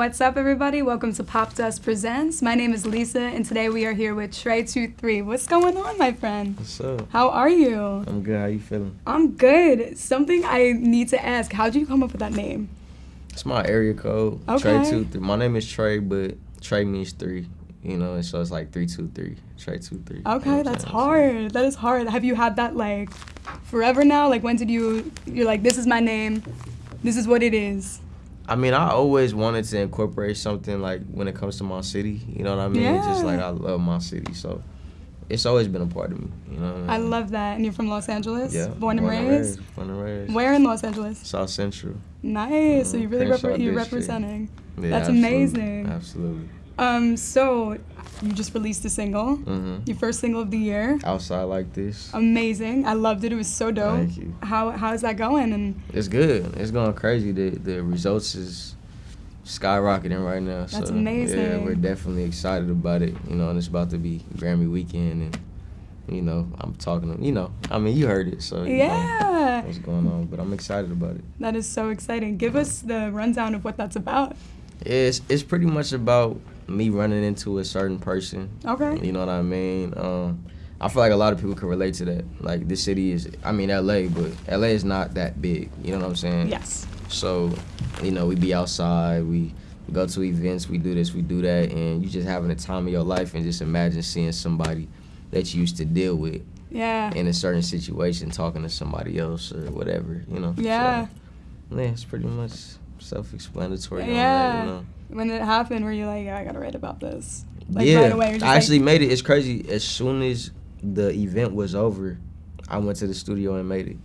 What's up, everybody? Welcome to Popdust Presents. My name is Lisa, and today we are here with Trey23. What's going on, my friend? What's up? How are you? I'm good. How you feeling? I'm good. Something I need to ask. How'd you come up with that name? It's my area code. Okay. Trey two three. My name is Trey, but Trey means three. You know, and so it's like three two three. Trey two three. You know Okay, what I'm that's hard. That is hard. Have you had that like forever now? Like when did you you're like this is my name. This is what it is. I mean, I always wanted to incorporate something like when it comes to my city. You know what I mean? Yeah. Just like I love my city, so it's always been a part of me. You know. What I I love that. And you're from Los Angeles? Yeah. Born and raised? Born and raised. Where in Los Angeles? South Central. Nice. So Mm, you really you're District. representing. Yeah, That's absolutely. amazing. Absolutely. Um, so you just released a single, hmm your first single of the year. Outside like this. Amazing. I loved it. It was so dope. Thank you. How how's that going? And It's good. It's going crazy. The the results is skyrocketing right now. That's so, Yeah, we're definitely excited about it. You know, and it's about to be Grammy weekend, and you know, I'm talking. To, you know, I mean, you heard it, so you know yeah, what's going on. But I'm excited about it. that is so exciting. Give us the rundown of what that's about. It's it's pretty much about me running into a certain person. Okay. You know what I mean? Um, I feel like a lot of people can relate to that. Like this city is, I mean, LA, but LA is not that big. You know what I'm saying? Yes. So, you know, we be outside, we go to events, we do this, we do that, and you just having a time of your life and just imagine seeing somebody that you used to deal with Yeah. in a certain situation talking to somebody else or whatever, you know. Yeah. So, yeah, it's pretty much self-explanatory. on that, Yeah. you know? When it happened, were you like, I gotta write about this? Like yeah, right away. you're just I like- actually made it. It's crazy. As soon as the event was over, I went to the studio and made it.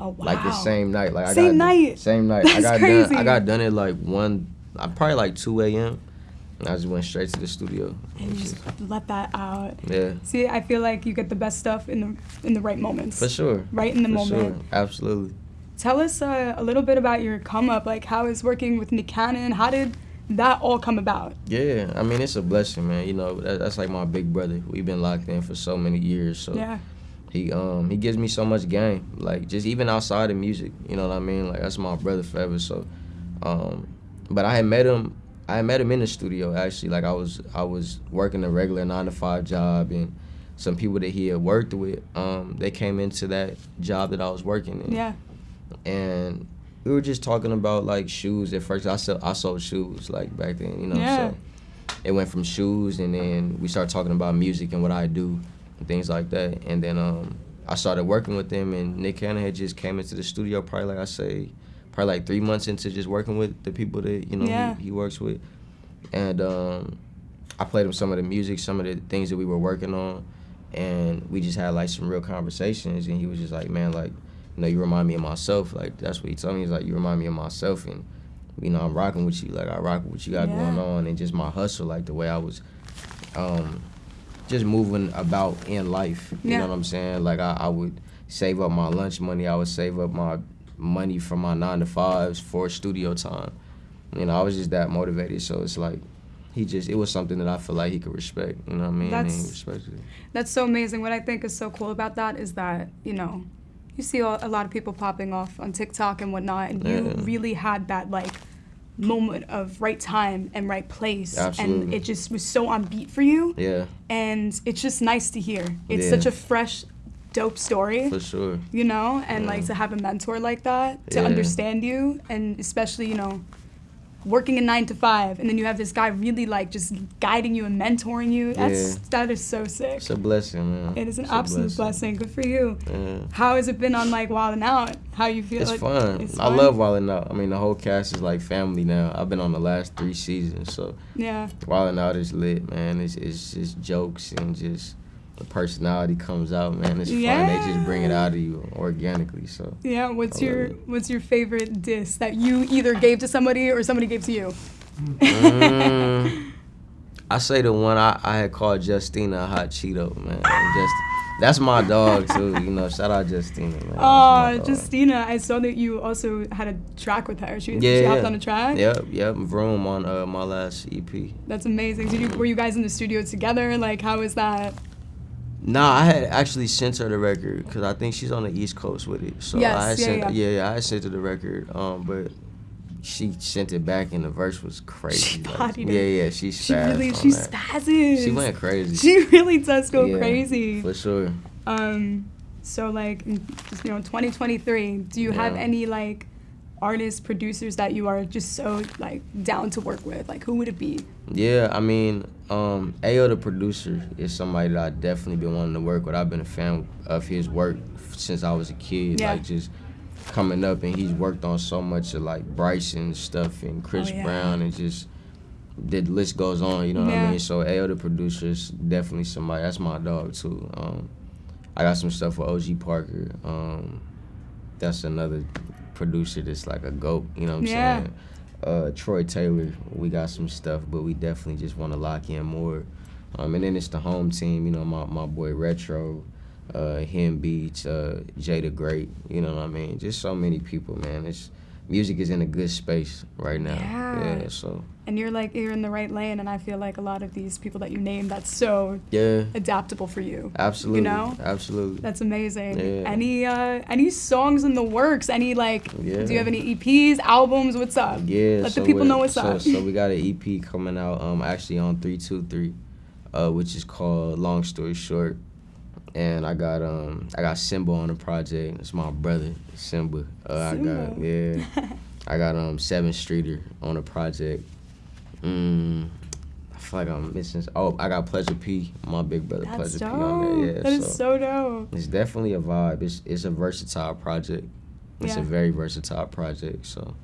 oh wow. Like the same night. Like I Same got night? Same night. I got crazy. done. I got done at like one. I probably like two a.m. And I just went straight to the studio. And you just let that out. Yeah, See, I feel like you get the best stuff in the in the right moments. for sure. Right in the for moment. Sure. Absolutely. Tell us uh, a little bit about your come up. Like, how is working with Nick Cannon? How did that all come about? Yeah, I mean it's a blessing, man. You know that, that's like my big brother. We've been locked in for so many years, so Yeah. he um he gives me so much game. Like just even outside of music, you know what I mean? Like that's my brother forever. So, um, but I had met him. I had met him in the studio actually. Like I was I was working a regular nine to five job, and some people that he had worked with, um, they came into that job that I was working in. Yeah. and we were just talking about like shoes at first. I sell I sold shoes like back then, you know. Yeah. So it went from shoes, and then we started talking about music and what I do and things like that. And then um, I started working with them, and Nick Cannon had just came into the studio probably like I say, probably like three months into just working with the people that you know Yeah. he, he works with, and um, I played him some of the music, some of the things that we were working on, and we just had like some real conversations. And he was just like, man, like you know, you remind me of myself. Like that's what he told me. He's like, you remind me of myself, and you know, I'm rocking with you. Like I rock with what you got Yeah. going on, and just my hustle, like the way I was, um, just moving about in life. You Yeah. know what I'm saying? Like I, I would save up my lunch money. I would save up my money from my nine to fives for studio time. You know, I was just that motivated. So it's like. He just, it was something that I feel like he could respect, you know what I mean? That's-. That's so amazing. What I think is so cool about that is that, you know, you see a lot of people popping off on TikTok and whatnot, and you Yeah. really had that, like, moment of right time and right place. And it just was so on beat for you. Yeah, And it's just nice to hear. It's Yeah. such a fresh, dope story. for sure. you know and like to have a mentor like that to Yeah. understand you and especially you know working a nine to five and then you have this guy really like just guiding you and mentoring you that's Yeah. that is so sick It's a blessing, man. it is an It's absolute blessing. good for you Yeah. how has it been on like Wild and Out how you feel It's like fun. it's I love Wildin' Out. I mean, the whole cast is like family now. I've been on the last three seasons, so yeah Wildin' Out is lit, man. It's, it's just jokes and just the personality comes out, man. It's fun. They just bring it out of you organically. So yeah what's your it. what's your favorite diss that you either gave to somebody or somebody gave to you Mm, I say the one I, I had called Justina a hot Cheeto, man. Just that's my dog too. You know, shout out Justina, man. Oh. Justina, I saw that you also had a track with her. She, Yeah, she hopped yeah. on a track. Yep, yep. Vroom on uh, my last EP. That's amazing. Did you were you guys in the studio together? Like, how was that? Nah, I had actually sent her the record because I think she's on the East Coast with it. So Yes, I yeah, sent, yeah. yeah, yeah, I sent her the record. Um, but she sent it back and the verse was crazy. She like, bodied yeah, it. yeah, she She spazzed really she that. spazzes. She went crazy. She really does go Yeah, crazy. for sure. Um, so like, you know, 2023. Do you have any like artists, producers that you are just so like down to work with? Like, who would it be? Yeah, I mean, um, Ayo the producer is somebody that I definitely been wanting to work with. I've been a fan of his work since I was a kid. Yeah. Like just coming up, and he's worked on so much of like Bryson stuff and Chris Oh, yeah. Brown, and just the list goes on. You know what I mean? So Ayo the producer is definitely somebody. That's my dog too. Um, I got some stuff with OG Parker. Um, that's another producer that's like a goat. You know what I'm Yeah. saying? uh, Troy Taylor, we got some stuff, but we definitely just want to lock in more. Um, and then it's the home team, you know, my, my boy Retro, uh, him Beats, uh, Jada Great, you know what I mean? Just so many people, man. It's music is in a good space right now. Yeah. so And you're like you're in the right lane, and I feel like a lot of these people that you name, that's so yeah, adaptable for you. absolutely, You know? absolutely. That's amazing. Yeah. Any uh any songs in the works? Any like Yeah. do you have any EPs, albums? What's up? Yeah, Let the people know what's so, up. So we got an EP coming out um actually on three two three, uh, which is called Long Story Short. And I got um I got Simba on the project. It's my brother, Simba. Uh, I got Simba. yeah. I got um Sevyn Streeter on the project. Mm, I feel like I'm missing. Oh, I got Pleasure P, my big brother That's Pleasure dope. P on there. Yeah, that is so dope. it's definitely a vibe. It's it's a versatile project. It's Yeah. a very versatile project. So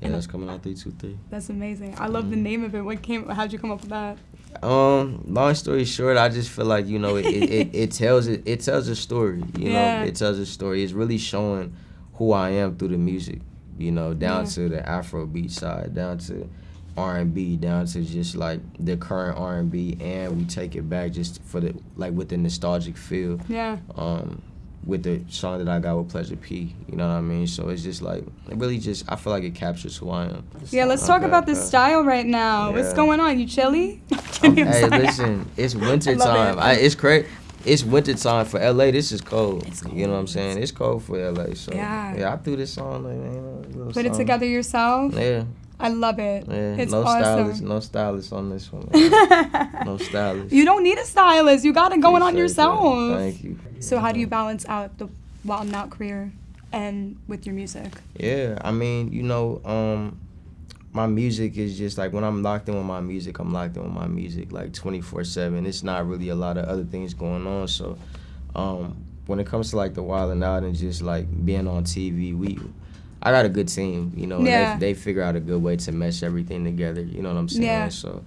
yeah, And- that's coming out three two three. That's amazing. I love the Mm. name of it. What came? How'd you come up with that? Um, long story short, I just feel like you know it, it, it, it tells it it tells a story. You Yeah. know, it tells a story. It's really showing who I am through the music. You know, down Yeah. to the Afrobeat side, down to R and B, down to just like the current R and B, and we take it back just for the like with the nostalgic feel. Yeah. Um, with the song that I got with Pleasure P, you know what I mean. So it's just like it really just I feel like it captures who I am. Yeah, let's talk about the style right now. What's going on? You chilly? Hey, listen, it's winter I time. it. I, it's crazy. It's winter time for LA. This is cold. It's You know what I'm saying? It's cold for LA. So Yeah. yeah, I threw this song. Like, man, you know, Put it together yourself. Yeah, I love it. yeah. It's no stylist, awesome. no stylist on this one. no stylist. you don't need a stylist. You got it going on Appreciate that. yourself. Thank you. So how do you balance out the wild and out career and with your music? Yeah, I mean, you know, um, my music is just like when I'm locked in with my music, I'm locked in with my music like 24 7. It's not really a lot of other things going on. So, um, when it comes to like the wild and out and just like being on TV, we, I got a good team, you know, Yeah. they, they figure out a good way to mesh everything together, you know what I'm saying? Yeah. So,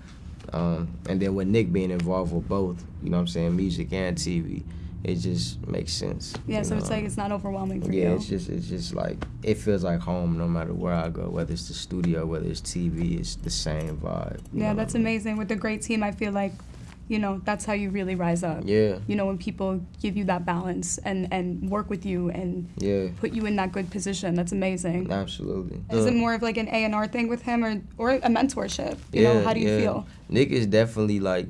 um, and then with Nick being involved with both, you know what I'm saying, music and TV, it just makes sense. Yeah, so know? it's like it's not overwhelming for me. Yeah, you. it's just it's just like it feels like home no matter where I go, whether it's the studio, whether it's TV, it's the same vibe. yeah, that's I mean? amazing. With a great team, I feel like, you know, that's how you really rise up. Yeah, You know, when people give you that balance and and work with you and yeah, put you in that good position, that's amazing. absolutely. Is Uh, it more of like an A and R thing with him, or or a mentorship? You know, how do you yeah. feel? Nick is definitely like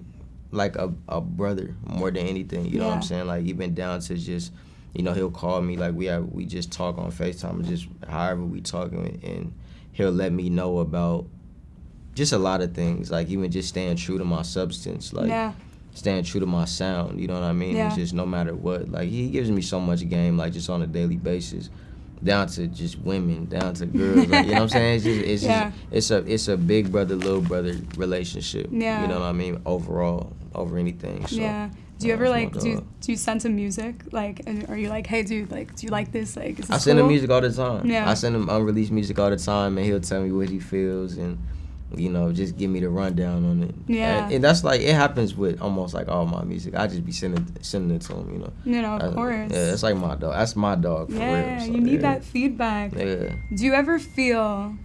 like a, a brother more than anything. You know what I'm saying? Like even down to just you know he'll call me like we have we just talk on Facetime, just however we talking, and he'll let me know about just a lot of things. Like even just staying true to my substance. Like yeah, staying true to my sound. You know what I mean? Yeah. It's just no matter what. Like he gives me so much game, like just on a daily basis, down to just women, down to girls. like, you know what I'm saying? It's just it's Yeah. just, it's a it's a big brother little brother relationship. Yeah. You know what I mean? Overall, over anything. So, yeah. Do you ever like do you, do you send him music like and are you like hey dude like do you like this like is this I send him music all the time. Yeah. I send him unreleased music all the time, and he'll tell me what he feels and. You know, just give me the rundown on it. Yeah. and, and that's like it happens with almost like all my music. I just be sending sending it to him. You know, You know, of Uh, course. Yeah, it's like my dog. That's my dog for Yeah, real. so, you need yeah. that feedback. Yeah. Do you ever feel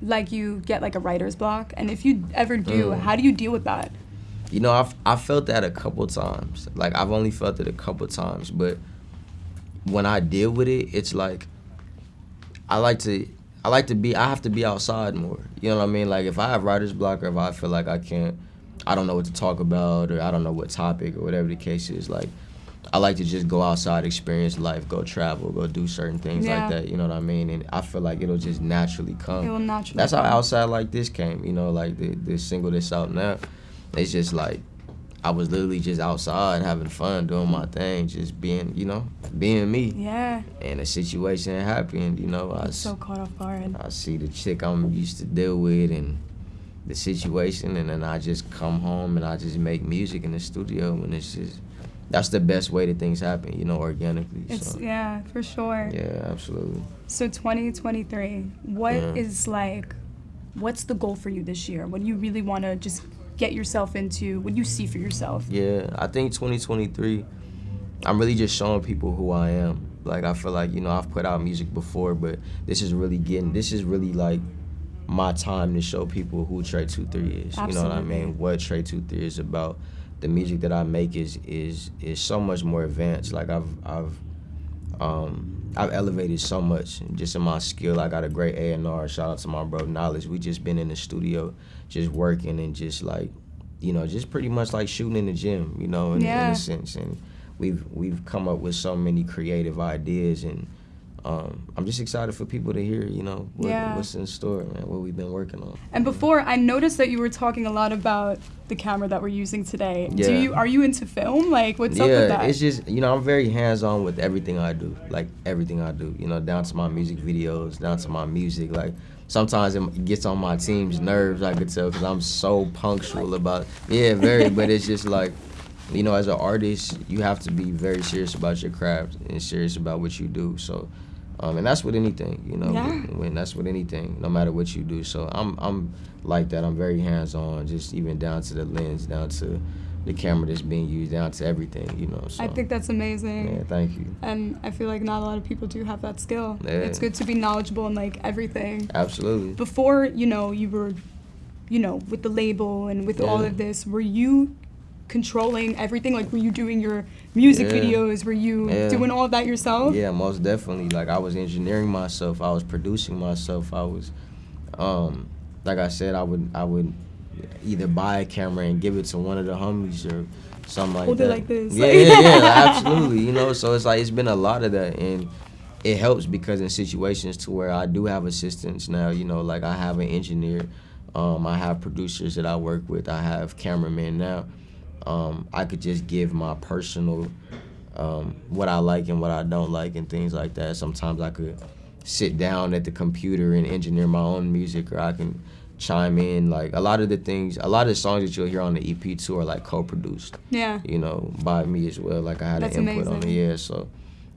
like you get like a writer's block? And if you ever do, Mm. how do you deal with that? You know, I've I felt that a couple times. Like I've only felt it a couple times, but when I deal with it, it's like I like to I like to be I have to be outside more. You know what I mean? Like if I have writer's block or if I feel like I can't I don't know what to talk about or I don't know what topic or whatever the case is, like I like to just go outside, experience life, go travel, go do certain things Yeah. like that. You know what I mean? And I feel like it'll just naturally come. It will naturally. That's how outside like this came. You know, like the the single that's out now. It's just like I was literally just outside having fun, doing my thing, just being, you know, being me. Yeah. And a situation happened. You know, I so caught off guard. I see the chick I'm used to deal with and the situation, and then I just come home and I just make music in the studio, and it's just that's the best way that things happen, you know, organically. It's so yeah, for sure. yeah, absolutely. So 2023, what is Yeah. like what's the goal for you this year? What do you really want to just get yourself into? What do you see for yourself? Yeah, I think 2023, I'm really just showing people who I am. Like I feel like you know I've put out music before, but this is really getting this is really like my time to show people who Trey Two Three is. You know what I mean? What Trey Two Three is about. The music that I make is is is so much more advanced. Like I've I've um I've elevated so much just in my skill. I got a great A and R. Shout out to my bro Knowledge. We just been in the studio, just working and just like, you know, just pretty much like shooting in the gym. You know, in, in a sense. And we've we've come up with so many creative ideas and. Um, I'm just excited for people to hear, you know, what, Yeah. what's in store, man, what we've been working on. And before, I noticed that you were talking a lot about the camera that we're using today. Do Yeah. you are you into film? Like, what's up with that? yeah, it's just you know I'm very hands on with everything I do, like everything I do. You know, down to my music videos, down to my music. Like sometimes it gets on my team's nerves. I could tell because I'm so punctual about. Yeah, very. but it's just like, you know, as an artist, you have to be very serious about your craft and serious about what you do. So. Um, and that's with anything, you know. Yeah. When, that's with anything, no matter what you do. So I'm I'm like that. I'm very hands on, just even down to the lens, down to the camera that's being used, down to everything, you know. So I think that's amazing. yeah, thank you. And I feel like not a lot of people do have that skill. Yeah. It's good to be knowledgeable in like everything. Absolutely. Before, you know, you were, you know, with the label and with all of this, were you controlling everything? Like, were you doing your music Yeah. videos? Were you Yeah. doing all of that yourself? Yeah, most definitely. Like I was engineering myself. I was producing myself. I was, um, like I said, I would I would either buy a camera and give it to one of the homies or something like Hold it like this. Yeah, yeah, yeah, absolutely. You know, so it's like it's been a lot of that, and it helps because in situations to where I do have assistants now. You know, like I have an engineer. Um, I have producers that I work with. I have cameramen now. Um, I could just give my personal um, what I like and what I don't like and things like that. Sometimes I could sit down at the computer and engineer my own music, or I can chime in. Like a lot of the things, a lot of the songs that you'll hear on the EP too are like co-produced, Yeah. you know, by me as well. Like I had That's an input on it, yeah. So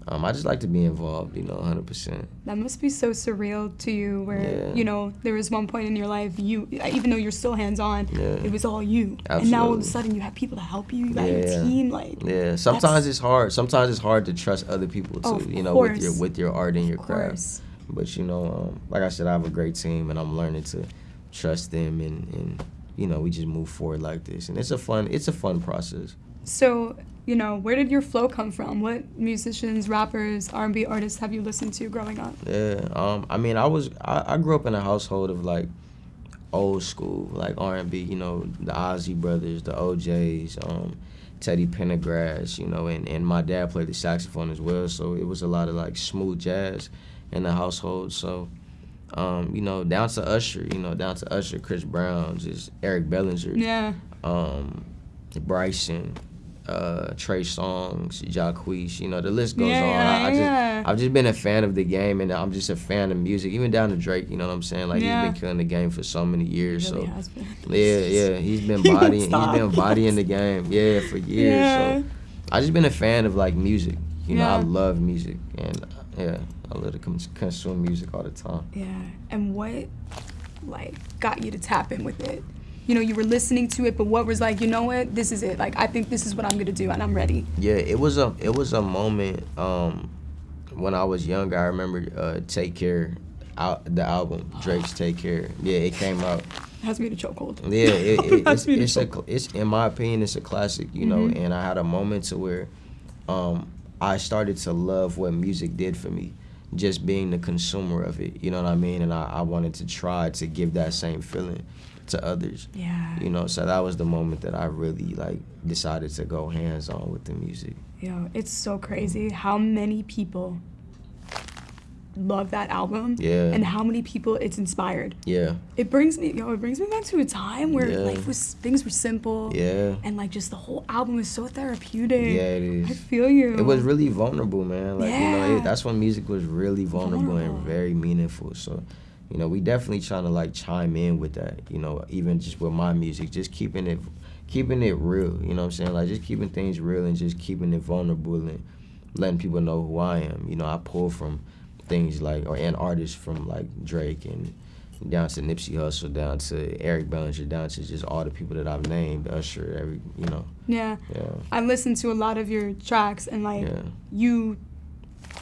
um, I just like to be involved, you know, 100%. That must be so surreal to you, where Yeah. you know there was one point in your life you, even though you're still hands on, Yeah. it was all you, and now all of a sudden you have people to help you. You got your team, like Yeah, sometimes it's hard. Sometimes it's hard to trust other people too, Oh, you know, with your with your art and your craft. course. But you know, um, like I said, I have a great team, and I'm learning to trust them, and, and you know, we just move forward like this, and it's a fun, it's a fun process. So you know, where did your flow come from? What musicians, rappers, R&B artists have you listened to growing up? Yeah, um, I mean, I was, I, I grew up in a household of like old school, like R and B, you know, the Isley Brothers, the O'Jays, um, Teddy Pendergrass, you know, and, and my dad played the saxophone as well, so it was a lot of like smooth jazz in the household. So, um, you know, down to Usher, you know, down to Usher, Chris Brown, just Eric Bellinger, Yeah, um, Bryson, uh, Trey Songz, Jacquees, you know, the list goes Yeah, on. I, I just, yeah. I've just been a fan of the game, and I'm just a fan of music, even down to Drake. You know what I'm saying? Like Yeah. he's been killing the game for so many years. really so yeah, yeah, he's been bodying, he's been bodying the game, yeah, for years. Yeah. So I just been a fan of like music. You know, I love music, and uh, yeah, I love to consume music all the time. Yeah, and what like got you to tap in with it? You know, you were listening to it, but what was like, you know what, this is it. Like, I think this is what I'm gonna do, and I'm ready. Yeah, it was a it was a moment um, when I was younger. I remember uh, "Take Care," out the album Drake's "Take Care." Yeah, it came out. It has me in a chokehold. Yeah, it, it, it's, in it's a chokehold. it's in my opinion it's a classic, you know. Mhm. And I had a moment to where um, I started to love what music did for me, just being the consumer of it. You know what I mean? And I, I wanted to try to give that same feeling to others. Yeah. You know, so that was the moment that I really like decided to go hands on with the music. Yo, it's so crazy how many people love that album Yeah. and how many people it's inspired. Yeah, It brings me yo, it brings me back to a time where Yeah. life was things were simple. yeah, And like just the whole album is so therapeutic. yeah. It is. I feel you. It was really vulnerable, man. Like you know, Yeah. it, that's when music was really vulnerable, Vulnerable. and very meaningful. So, you know, we definitely trying to like chime in with that. You know, even just with my music, just keeping it, keeping it real. You know what I'm saying? Like just keeping things real and just keeping it vulnerable and letting people know who I am. You know, I pull from things like or and artists from like Drake and down to Nipsey Hussle, down to Eric Bellinger, down to just all the people that I've named, Usher, every you know, Yeah. yeah, I listened to a lot of your tracks and like yeah. you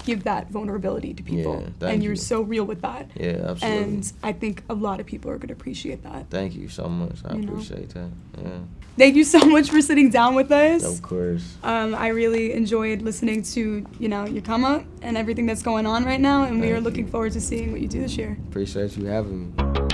give that vulnerability to people. Yeah, thank and you're you. so real with that. Yeah, absolutely. And I think a lot of people are gonna appreciate that. Thank you so much. I You know? appreciate that. Yeah. Thank you so much for sitting down with us. Of course. Um, I really enjoyed listening to you know your come up and everything that's going on right now, and we are looking you. forward to seeing what you do this year. Appreciate you having me.